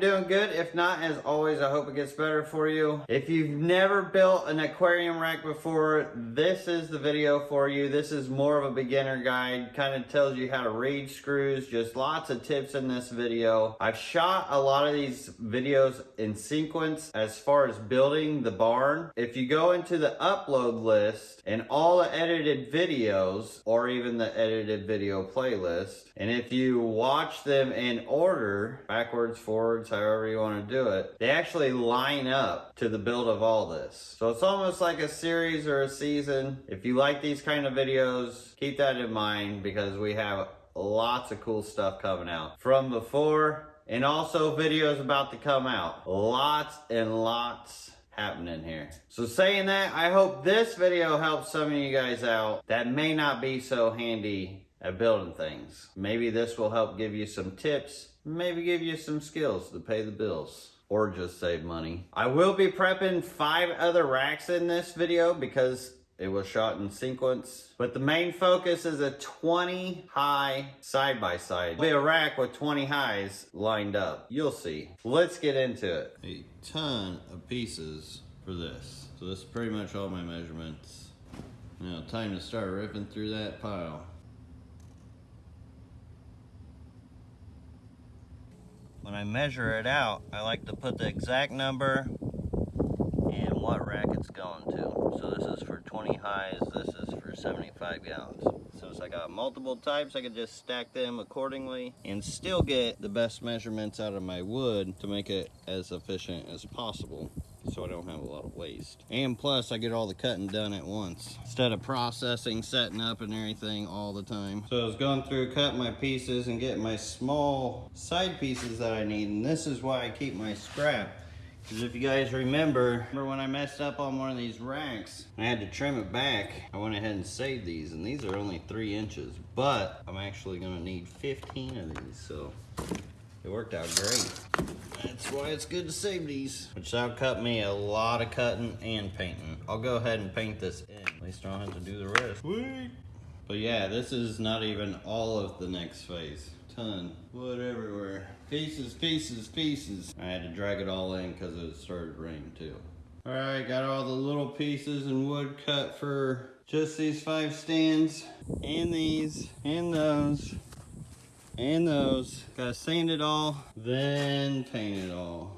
you're doing good. If not, as always, I hope it gets better for you. If you've never built an aquarium rack before, this is the video for you. This is more of a beginner guide. Kind of tells you how to read screws. Just lots of tips in this video. I've shot a lot of these videos in sequence as far as building the barn. If you go into the upload list and all the edited videos, or even the edited video playlist, and if you watch them in order, backwards, forwards, however you want to do it, they actually line up to the build of all this. So it's almost like a series or a season. If you like these kind of videos, keep that in mind because we have lots of cool stuff coming out from before and also videos about to come out. Lots and lots happening here. So saying that, I hope this video helps some of you guys out that may not be so handy at building things. Maybe this will help give you some tips, maybe give you some skills to pay the bills or just save money. I will be prepping five other racks in this video because it was shot in sequence. But the main focus is a 20 high side by side. Be a rack with 20 highs lined up. You'll see. Let's get into it. A ton of pieces for this. So this is pretty much all my measurements. Now time to start ripping through that pile. When I measure it out, I like to put the exact number and what rack it's going to. So this is for 20 highs, this is for 75 gallons. So Since I got multiple types, I can just stack them accordingly and still get the best measurements out of my wood to make it as efficient as possible so I don't have a lot of waste. And plus, I get all the cutting done at once instead of processing, setting up, and everything all the time. So I was going through, cutting my pieces and getting my small side pieces that I need, and this is why I keep my scrap. Because if you guys remember, remember when I messed up on one of these racks, I had to trim it back. I went ahead and saved these, and these are only three inches, but I'm actually gonna need 15 of these, so it worked out great. That's why it's good to save these. Which that'll cut me a lot of cutting and painting. I'll go ahead and paint this in. At least I don't have to do the rest. Sweet. But yeah, this is not even all of the next phase. Ton. Wood everywhere. Pieces, pieces, pieces. I had to drag it all in because it started raining too. All right, got all the little pieces and wood cut for just these five stands. And these, and those and those. Gotta sand it all, then paint it all.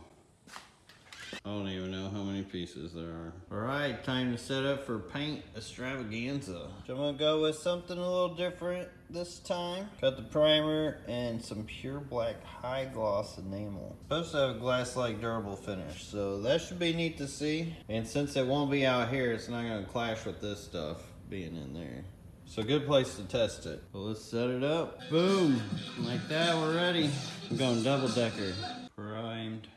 I don't even know how many pieces there are. All right, time to set up for paint extravaganza. So I'm gonna go with something a little different this time. Got the primer and some pure black high gloss enamel. Supposed to have a glass-like durable finish, so that should be neat to see. And since it won't be out here, it's not gonna clash with this stuff being in there. So good place to test it. So let's set it up. Boom, like that, we're ready. I'm going double decker. Primed,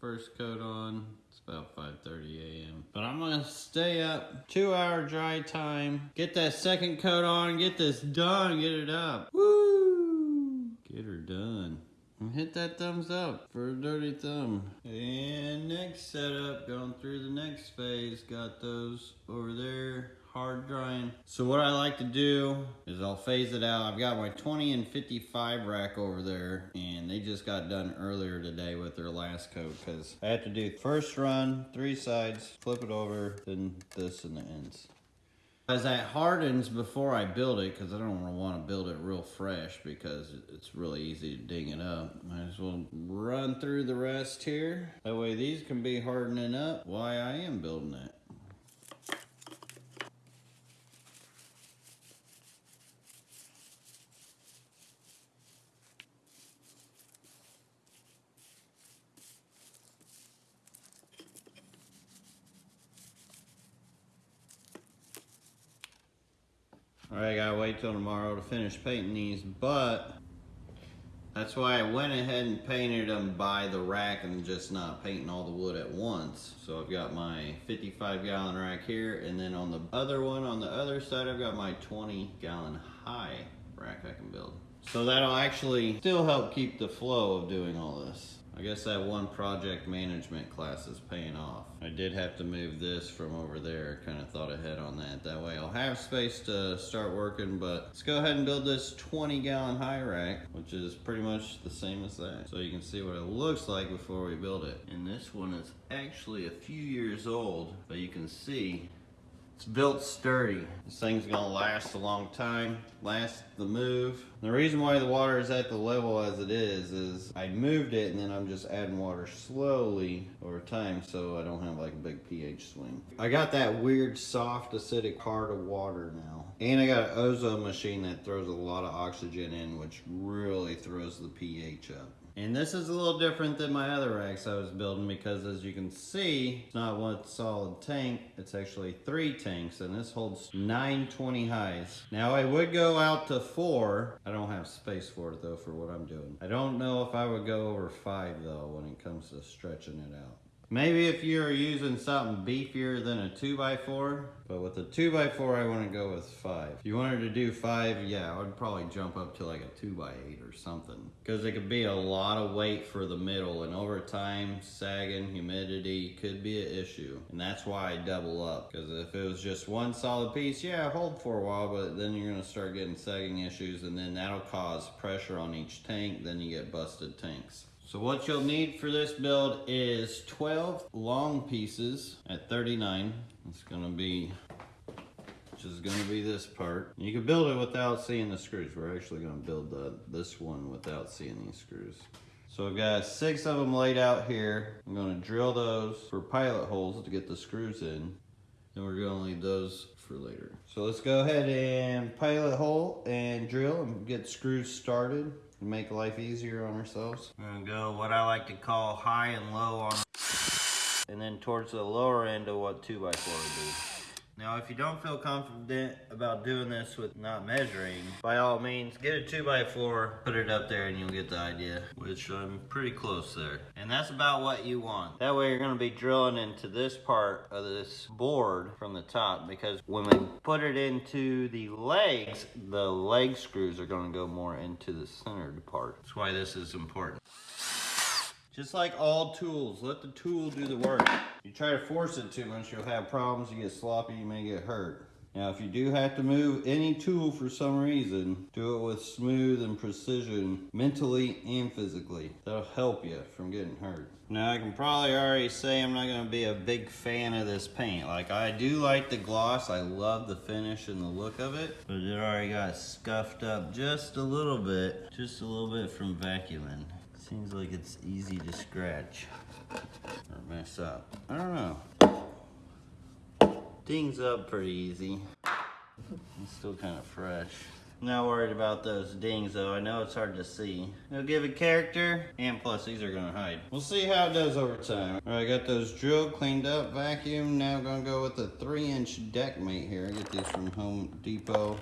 first coat on. It's about 5.30 a.m. But I'm gonna stay up, two hour dry time. Get that second coat on, get this done, get it up. Woo! Get her done. And hit that thumbs up for a dirty thumb. And next setup, going through the next phase. Got those over there hard drying. So what I like to do is I'll phase it out. I've got my 20 and 55 rack over there and they just got done earlier today with their last coat because I had to do first run, three sides, flip it over, then this and the ends. As that hardens before I build it, because I don't want to build it real fresh because it's really easy to ding it up. Might as well run through the rest here. That way these can be hardening up while I am building it. All right, I gotta wait till tomorrow to finish painting these, but that's why I went ahead and painted them by the rack and just not painting all the wood at once. So I've got my 55 gallon rack here, and then on the other one, on the other side, I've got my 20 gallon high rack I can build. So that'll actually still help keep the flow of doing all this. I guess that one project management class is paying off. I did have to move this from over there, kind of thought ahead on that. That way I'll have space to start working, but let's go ahead and build this 20 gallon high rack, which is pretty much the same as that. So you can see what it looks like before we build it. And this one is actually a few years old, but you can see it's built sturdy. This thing's gonna last a long time, last the move. The reason why the water is at the level as it is, is I moved it and then I'm just adding water slowly over time so I don't have like a big pH swing. I got that weird soft acidic part of water now. And I got an ozone machine that throws a lot of oxygen in which really throws the pH up. And this is a little different than my other racks I was building because as you can see, it's not one solid tank, it's actually three tanks and this holds 920 highs. Now I would go out to four. I don't have space for it though for what I'm doing. I don't know if I would go over five though when it comes to stretching it out. Maybe if you're using something beefier than a 2x4, but with a 2x4 I want to go with 5. If you wanted to do 5, yeah, I would probably jump up to like a 2x8 or something. Because it could be a lot of weight for the middle, and over time, sagging, humidity could be an issue. And that's why I double up. Because if it was just one solid piece, yeah, hold for a while, but then you're going to start getting sagging issues, and then that'll cause pressure on each tank, then you get busted tanks. So what you'll need for this build is 12 long pieces at 39. It's gonna be, which is gonna be this part. You can build it without seeing the screws. We're actually gonna build the, this one without seeing these screws. So I've got six of them laid out here. I'm gonna drill those for pilot holes to get the screws in. And we're gonna leave those for later. So let's go ahead and pilot hole and drill and get screws started make life easier on ourselves. I'm gonna go what I like to call high and low on and then towards the lower end of what 2x4 would be. Now, if you don't feel confident about doing this with not measuring, by all means, get a 2x4, put it up there, and you'll get the idea, which I'm pretty close there. And that's about what you want. That way, you're going to be drilling into this part of this board from the top, because when we put it into the legs, the leg screws are going to go more into the centered part. That's why this is important. Just like all tools, let the tool do the work. You try to force it too much, you'll have problems, you get sloppy, you may get hurt. Now, if you do have to move any tool for some reason, do it with smooth and precision, mentally and physically. That'll help you from getting hurt. Now, I can probably already say I'm not gonna be a big fan of this paint. Like, I do like the gloss, I love the finish and the look of it, but it already got scuffed up just a little bit, just a little bit from vacuuming. Seems like it's easy to scratch or mess up. I don't know. Dings up pretty easy. It's still kind of fresh. Not worried about those dings though. I know it's hard to see. They'll give it character, and plus these are gonna hide. We'll see how it does over time. All right, I got those drilled, cleaned up, vacuum. Now I'm gonna go with a three inch deck mate here. I get these from Home Depot.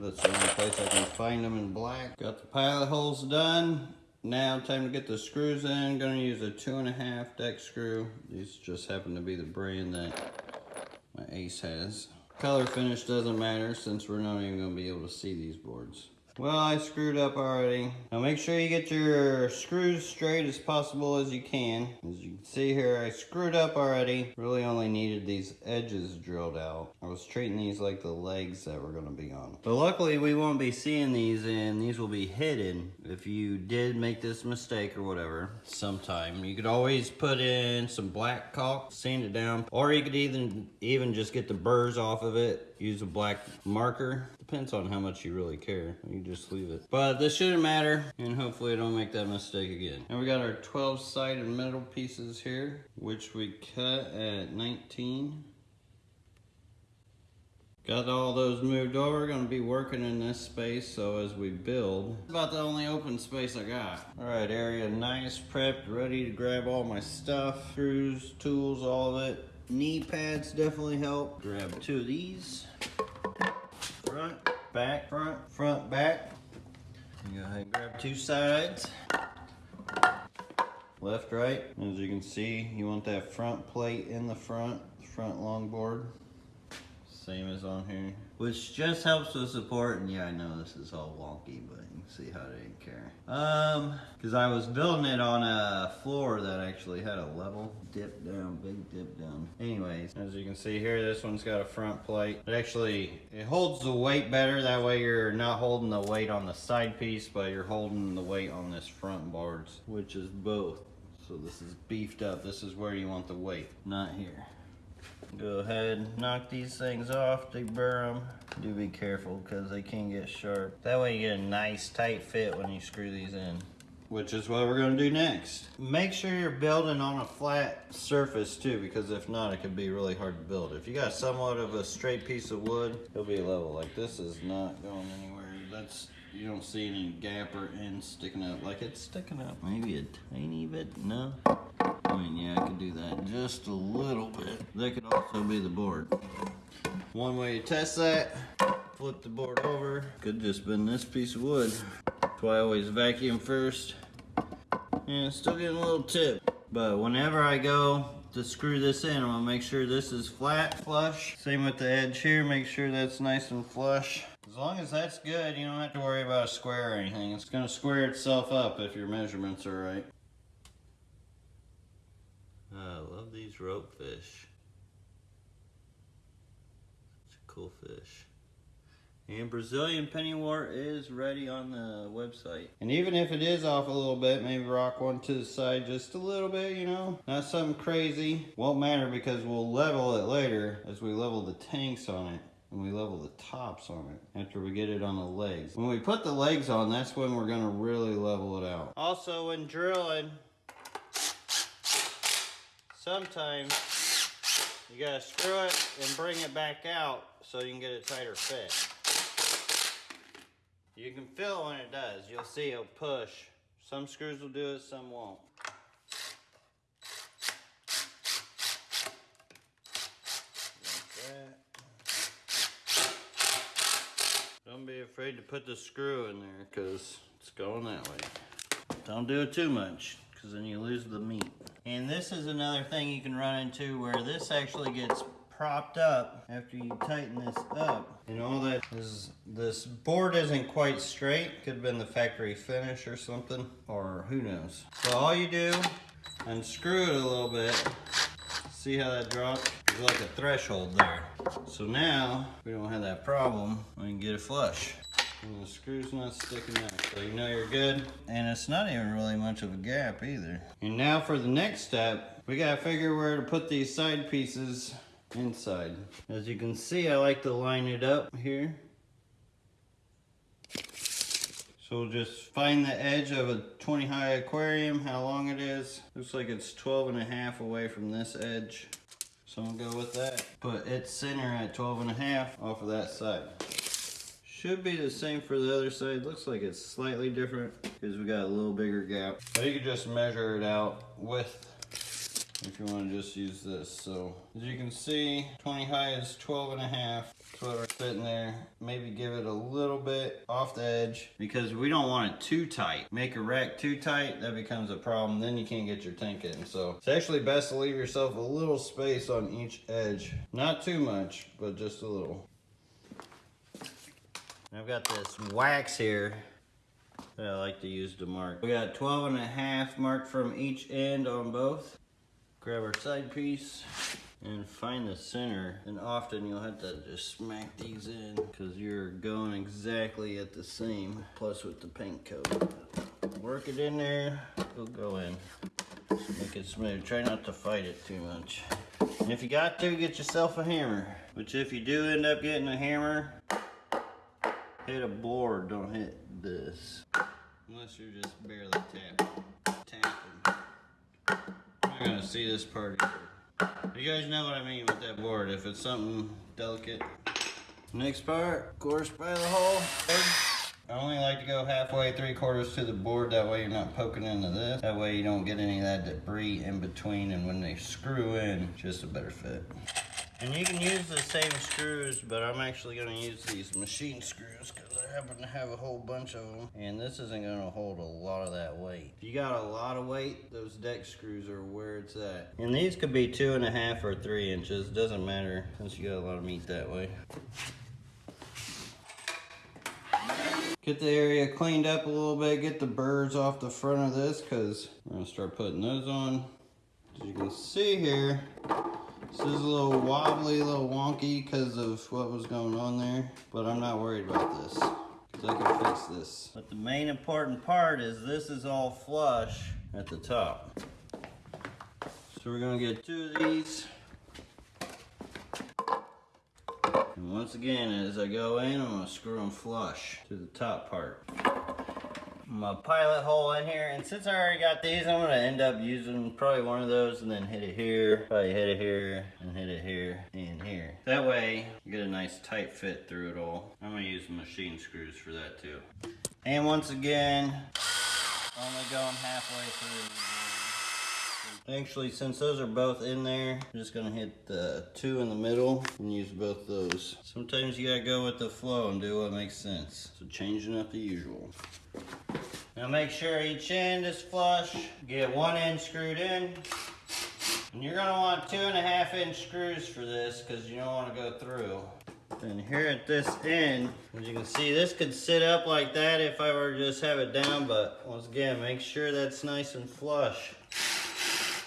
That's the only place I can find them in black. Got the pilot holes done. Now time to get the screws in. Gonna use a two and a half deck screw. These just happen to be the brand that my Ace has. Color finish doesn't matter since we're not even gonna be able to see these boards. Well, I screwed up already. Now make sure you get your screws straight as possible as you can. As you can see here, I screwed up already. Really only needed these edges drilled out. I was treating these like the legs that were gonna be on. But luckily we won't be seeing these and these will be hidden. If you did make this mistake or whatever, sometime, you could always put in some black caulk, sand it down, or you could even, even just get the burrs off of it, use a black marker. Depends on how much you really care. You just leave it. But this shouldn't matter, and hopefully I don't make that mistake again. And we got our 12 sided metal pieces here, which we cut at 19. Got all those moved over, gonna be working in this space, so as we build, about the only open space I got. All right, area nice, prepped, ready to grab all my stuff, screws, tools, all of it. Knee pads definitely help. Grab two of these. Front, back, front, front, back. You go ahead and grab two sides. Left, right. As you can see, you want that front plate in the front, front longboard. Same as on here. Which just helps with support, and yeah, I know this is all wonky, but you can see how they didn't care. Um, because I was building it on a floor that actually had a level dip down, big dip down. Anyways, as you can see here, this one's got a front plate. It actually, it holds the weight better, that way you're not holding the weight on the side piece, but you're holding the weight on this front boards, which is both. So this is beefed up, this is where you want the weight, not here. Go ahead, knock these things off, deburr them. Do be careful because they can get sharp. That way you get a nice tight fit when you screw these in. Which is what we're gonna do next. Make sure you're building on a flat surface too, because if not, it could be really hard to build. If you got somewhat of a straight piece of wood, it'll be level. Like this is not going anywhere. That's, you don't see any gap or end sticking up. Like it's sticking up maybe a tiny bit, no? I mean, yeah, I could do that just a little bit. That could also be the board. One way to test that, flip the board over. Could just been this piece of wood. That's why I always vacuum first. And it's still getting a little tip. But whenever I go to screw this in, I'm gonna make sure this is flat, flush. Same with the edge here, make sure that's nice and flush. As long as that's good, you don't have to worry about a square or anything. It's gonna square itself up if your measurements are right. I love these rope fish. Such a cool fish. And Brazilian pennywort is ready on the website. And even if it is off a little bit, maybe rock one to the side just a little bit, you know? Not something crazy. Won't matter because we'll level it later as we level the tanks on it. And we level the tops on it after we get it on the legs. When we put the legs on, that's when we're gonna really level it out. Also, when drilling, sometimes you gotta screw it and bring it back out so you can get a tighter fit. You can feel when it does. You'll see it'll push. Some screws will do it, some won't. Like that. Don't be afraid to put the screw in there because it's going that way. Don't do it too much because then you lose the meat. And this is another thing you can run into where this actually gets propped up after you tighten this up. And all that is, this board isn't quite straight. Could have been the factory finish or something, or who knows. So all you do, unscrew it a little bit. See how that drops? There's like a threshold there. So now, we don't have that problem. We can get it flush. And the screw's not sticking out, so you know you're good. And it's not even really much of a gap either. And now for the next step, we gotta figure where to put these side pieces inside. As you can see, I like to line it up here. So we'll just find the edge of a 20 high aquarium, how long it is. Looks like it's 12 and a half away from this edge. So I'm gonna go with that. Put its center at 12 and a half off of that side. Should be the same for the other side. Looks like it's slightly different because we got a little bigger gap. But you can just measure it out with if you want to just use this. So as you can see, 20 high is 12 and a half. That's what we're fitting there. Maybe give it a little bit off the edge because we don't want it too tight. Make a rack too tight, that becomes a problem. Then you can't get your tank in. So it's actually best to leave yourself a little space on each edge. Not too much, but just a little. I've got this wax here that I like to use to mark. We got 12 and a half marked from each end on both. Grab our side piece and find the center. And often you'll have to just smack these in because you're going exactly at the same, plus with the paint coat. Work it in there, it'll go in. Make it smooth. Try not to fight it too much. And if you got to, get yourself a hammer. Which if you do end up getting a hammer, hit a board, don't hit this. Unless you're just barely tap, tapping. Not gonna see this part. You guys know what I mean with that board, if it's something delicate. Next part, course, by the hole. I only like to go halfway, three quarters to the board, that way you're not poking into this. That way you don't get any of that debris in between, and when they screw in, just a better fit. And you can use the same screws, but I'm actually gonna use these machine screws because I happen to have a whole bunch of them. And this isn't gonna hold a lot of that weight. If you got a lot of weight, those deck screws are where it's at. And these could be two and a half or three inches, doesn't matter since you got a lot of meat that way. Get the area cleaned up a little bit, get the burrs off the front of this because I'm gonna start putting those on. As you can see here, this is a little wobbly, a little wonky because of what was going on there, but I'm not worried about this because I can fix this. But the main important part is this is all flush at the top. So we're gonna get two of these. And once again, as I go in, I'm gonna screw them flush to the top part. My pilot hole in here, and since I already got these, I'm gonna end up using probably one of those and then hit it here, probably hit it here, and hit it here, and here. That way, you get a nice tight fit through it all. I'm gonna use machine screws for that too. And once again, only going halfway through. Actually, since those are both in there, I'm just gonna hit the two in the middle and use both those. Sometimes you gotta go with the flow and do what makes sense. So changing up the usual. Now make sure each end is flush. Get one end screwed in. And you're gonna want two and a half inch screws for this because you don't wanna go through. And here at this end, as you can see, this could sit up like that if I were to just have it down, but once again, make sure that's nice and flush.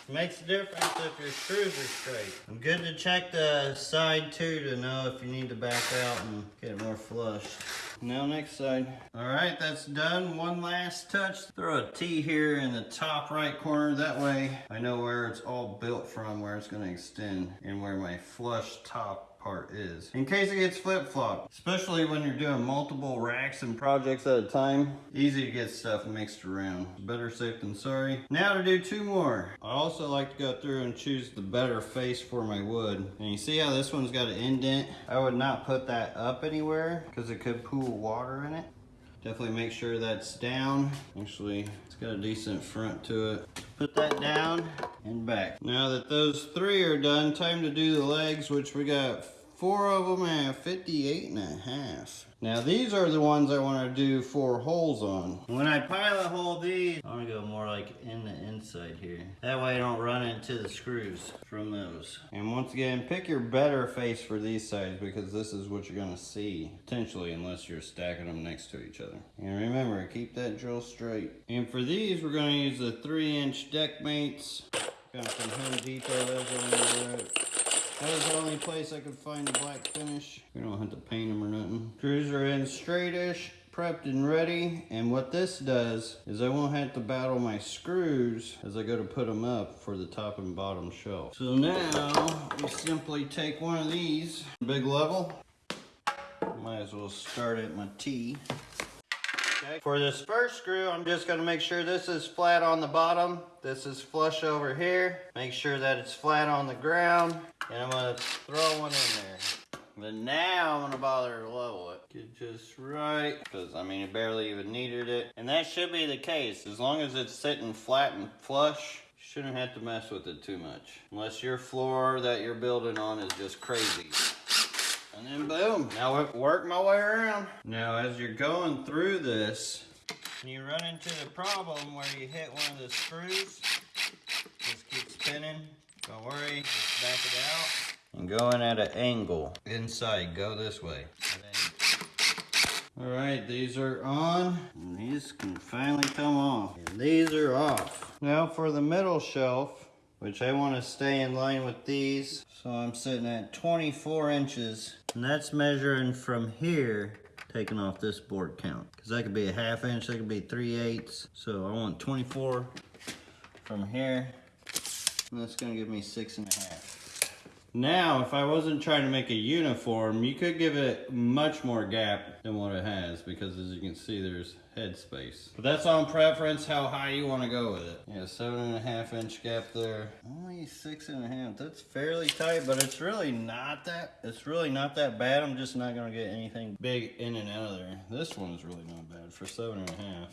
Makes a difference if your screws are straight. I'm good to check the side too to know if you need to back out and get it more flush. Now next side. All right, that's done. One last touch. Throw a T here in the top right corner. That way I know where it's all built from, where it's gonna extend and where my flush top part is. In case it gets flip-flopped, especially when you're doing multiple racks and projects at a time, easy to get stuff mixed around. Better safe than sorry. Now to do two more. I also like to go through and choose the better face for my wood. And you see how this one's got an indent? I would not put that up anywhere because it could pool water in it. Definitely make sure that's down. Actually, it's got a decent front to it. Put that down and back. Now that those three are done, time to do the legs, which we got four of them at 58 and a half. Now these are the ones I want to do four holes on. When I pilot hole these, I'm gonna go more like in the inside here. That way I don't run into the screws from those. And once again, pick your better face for these sides because this is what you're going to see. Potentially unless you're stacking them next to each other. And remember, keep that drill straight. And for these, we're going to use the three inch deck mates. Got some Home Depot, those are that was the only place I could find a black finish. We don't have to paint them or nothing. Screws are in straightish, prepped and ready. And what this does is I won't have to battle my screws as I go to put them up for the top and bottom shelf. So now we simply take one of these, big level. Might as well start at my T. Okay. For this first screw, I'm just gonna make sure this is flat on the bottom. This is flush over here. Make sure that it's flat on the ground. And I'm gonna throw one in there. But now I'm gonna bother to level it. Get just right, because I mean, it barely even needed it. And that should be the case. As long as it's sitting flat and flush, shouldn't have to mess with it too much. Unless your floor that you're building on is just crazy. And then boom, now work my way around. Now as you're going through this, you run into the problem where you hit one of the screws, just keep spinning. Don't worry, back it out. And go in at an angle. Inside, go this way. All right, these are on. And these can finally come off. And these are off. Now for the middle shelf, which I want to stay in line with these. So I'm sitting at 24 inches. And that's measuring from here, taking off this board count. Because that could be a half inch, that could be 3 eighths. So I want 24 from here and that's gonna give me six and a half. Now, if I wasn't trying to make a uniform, you could give it much more gap than what it has because as you can see, there's head space. But that's on preference, how high you want to go with it. Yeah, seven and a half inch gap there. Only six and a half. That's fairly tight, but it's really not that, it's really not that bad. I'm just not going to get anything big in and out of there. This one's really not bad for seven and a half.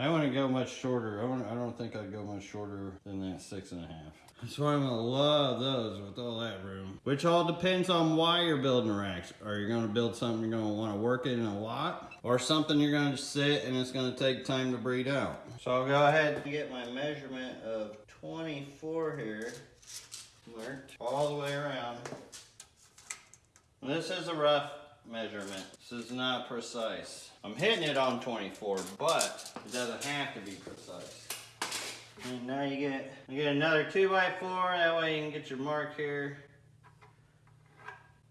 I wouldn't go much shorter. I, I don't think I'd go much shorter than that six and a half. That's why I'm gonna love those with all that room. Which all depends on why you're building racks. Are you gonna build something you're gonna wanna work in a lot? Or something you're gonna sit and it's gonna take time to breed out? So I'll go ahead and get my measurement of 24 here. Marked all the way around. This is a rough measurement. This is not precise. I'm hitting it on 24, but it doesn't have to be precise. And now you get you get another two by four. That way you can get your mark here.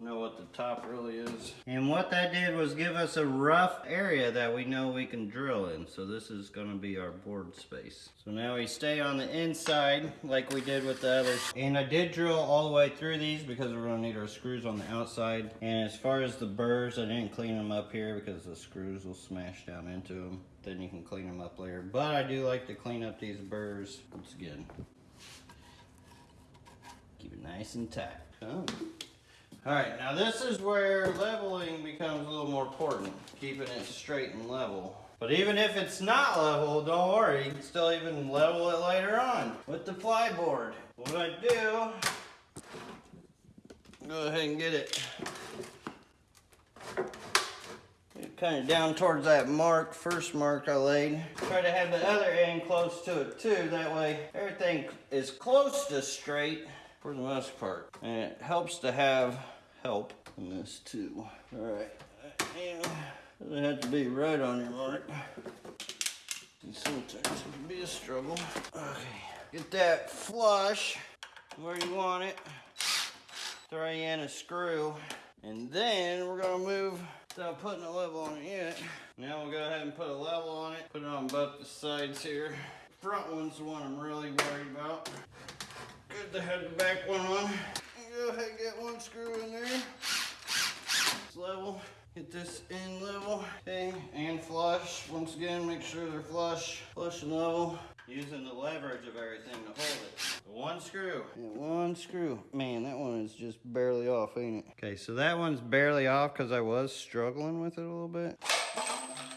Know what the top really is. And what that did was give us a rough area that we know we can drill in. So this is gonna be our board space. So now we stay on the inside like we did with the others. And I did drill all the way through these because we're gonna need our screws on the outside. And as far as the burrs, I didn't clean them up here because the screws will smash down into them. Then you can clean them up later. But I do like to clean up these burrs once again. Keep it nice and tight. Oh. All right, now this is where leveling becomes a little more important, keeping it straight and level. But even if it's not level, don't worry, you can still even level it later on with the ply board. What I do, go ahead and get it kind of down towards that mark, first mark I laid. Try to have the other end close to it too, that way everything is close to straight for the most part. And it helps to have help in this too. All right, and doesn't have to be right on your mark. Sometimes it can be a struggle. Okay, get that flush where you want it. Throw in a screw. And then we're gonna move without putting a level on it yet. Now we'll go ahead and put a level on it. Put it on both the sides here. Front one's the one I'm really worried about. Good to have the back one on. Go ahead and get one screw in there. It's level. Get this in level. Okay, and flush. Once again, make sure they're flush. Flush and level. Using the leverage of everything to hold it. One screw. And one screw. Man, that one is just barely off, ain't it? Okay, so that one's barely off because I was struggling with it a little bit.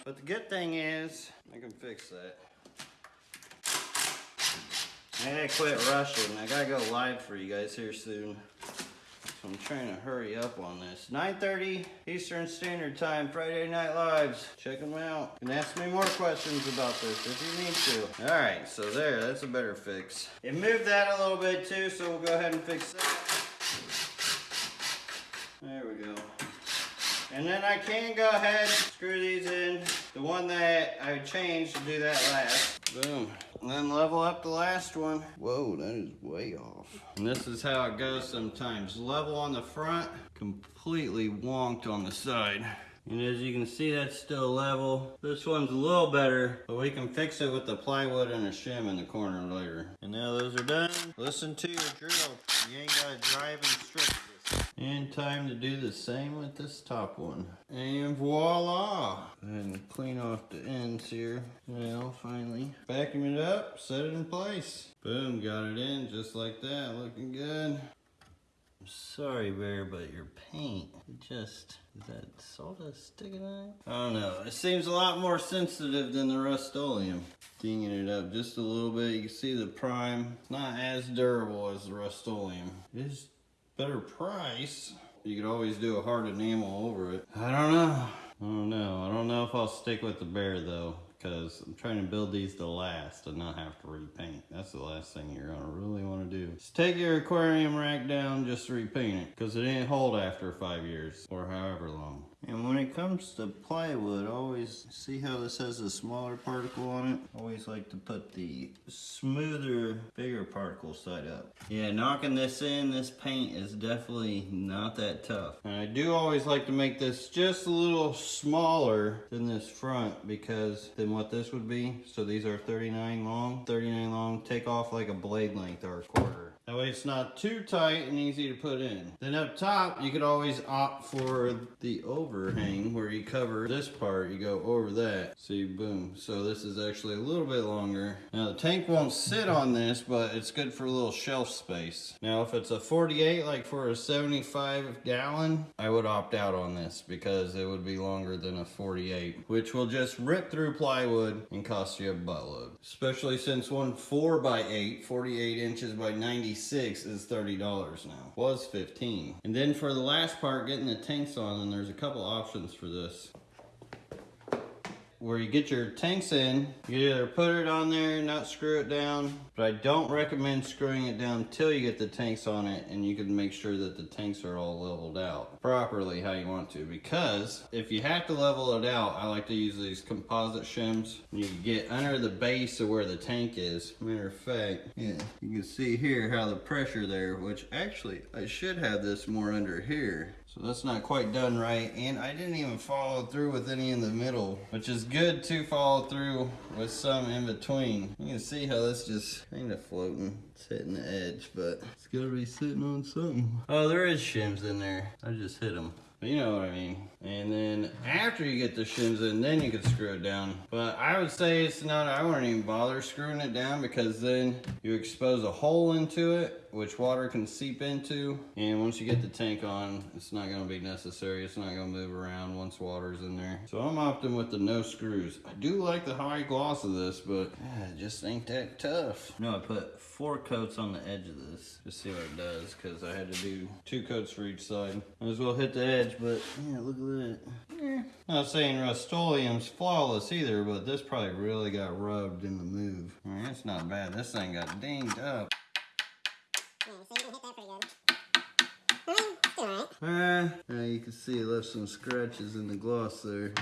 But the good thing is, I can fix that. I gotta quit rushing. I gotta go live for you guys here soon. So I'm trying to hurry up on this. 9.30 Eastern Standard Time, Friday Night Lives. Check them out. And ask me more questions about this if you need to. All right, so there, that's a better fix. It moved that a little bit too, so we'll go ahead and fix that. There we go. And then I can go ahead, screw these in. The one that I changed to do that last. Boom. And then level up the last one. Whoa, that is way off. And this is how it goes sometimes. Level on the front, completely wonked on the side. And as you can see, that's still level. This one's a little better, but we can fix it with the plywood and a shim in the corner later. And now those are done. Listen to your drill. You ain't gotta drive and strip. And time to do the same with this top one. And voila! And clean off the ends here. Well, finally. Vacuum it up, set it in place. Boom, got it in just like that, looking good. I'm sorry, Behr, but your paint, just, is that sawdust sticking out? I don't know. It seems a lot more sensitive than the Rust-Oleum. Dinging it up just a little bit. You can see the prime. It's not as durable as the Rust-Oleum. It is better price. You could always do a hard enamel over it. I don't know. I don't know. I don't know if I'll stick with the Behr though because I'm trying to build these to last and not have to repaint. That's the last thing you're gonna really wanna do. Just take your aquarium rack down, just repaint it because it didn't hold after five years or however long. And when it comes to plywood, always see how this has a smaller particle on it? Always like to put the smoother, bigger particle side up. Yeah, knocking this in, this paint is definitely not that tough. And I do always like to make this just a little smaller than this front because than what this would be. So these are 39 long, 39 long, take off like a blade length or a quarter. That way it's not too tight and easy to put in. Then up top, you could always opt for the overhang where you cover this part, you go over that. See, boom. So this is actually a little bit longer. Now the tank won't sit on this, but it's good for a little shelf space. Now if it's a 48, like for a 75 gallon, I would opt out on this because it would be longer than a 48, which will just rip through plywood and cost you a buttload. Especially since one 4 by 8 48 inches by 96 is $30 now. Was 15. And then for the last part, getting the tanks on, and there's a couple options for this where you get your tanks in, you either put it on there, not screw it down, but I don't recommend screwing it down till you get the tanks on it and you can make sure that the tanks are all leveled out properly how you want to because if you have to level it out, I like to use these composite shims. You get under the base of where the tank is. Matter of fact, yeah, you can see here how the pressure there, which actually I should have this more under here. So that's not quite done right. And I didn't even follow through with any in the middle, which is good to follow through with some in between. You can see how that's just kind of floating. It's hitting the edge, but it's gotta be sitting on something. Oh, there is shims in there. I just hit them. You know what I mean. And then after you get the shims in, then you can screw it down. But I would say it's not, I wouldn't even bother screwing it down because then you expose a hole into it which water can seep into. And once you get the tank on, it's not gonna be necessary. It's not gonna move around once water's in there. So I'm opting with the no screws. I do like the high gloss of this, but yeah, it just ain't that tough. No, I put four coats on the edge of this. Just see what it does, cause I had to do two coats for each side. Might as well hit the edge, but yeah, look at that. Yeah. Not saying Rust-Oleum's flawless either, but this probably really got rubbed in the move. I mean, it's not bad. This thing got dinged up. Ah, now you can see it left some scratches in the gloss there.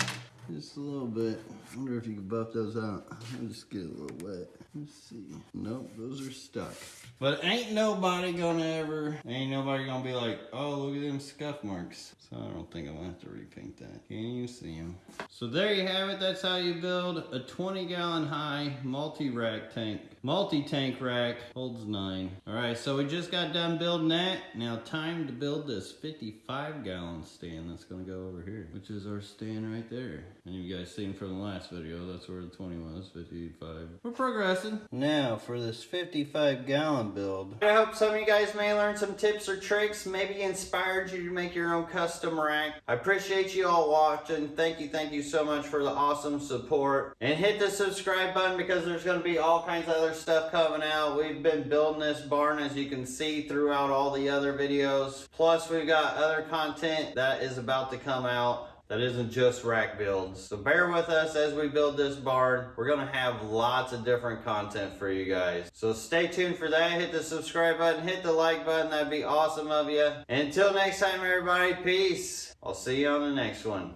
Just a little bit. I wonder if you can buff those out. I'll just get a little wet. Let's see. Nope, those are stuck. But ain't nobody gonna ever, ain't nobody gonna be like, oh, look at them scuff marks. So I don't think I'm gonna have to repaint that. Can you see them? So there you have it. That's how you build a 20 gallon high multi-rack tank. Multi-tank rack holds nine. All right, so we just got done building that. Now time to build this 55 gallon stand that's gonna go over here, which is our stand right there. And you guys seen from the last video, that's where the 20 was, 55. We're progressing. Now for this 55 gallon build. I hope some of you guys may learn some tips or tricks, maybe inspired you to make your own custom rack. I appreciate you all watching. Thank you, thank you so much for the awesome support. And hit the subscribe button because there's gonna be all kinds of other stuff coming out. We've been building this barn as you can see throughout all the other videos. Plus we've got other content that is about to come out that isn't just rack builds. So bear with us as we build this barn. We're gonna have lots of different content for you guys. So stay tuned for that. Hit the subscribe button, hit the like button. That'd be awesome of you. Until next time, everybody, peace. I'll see you on the next one.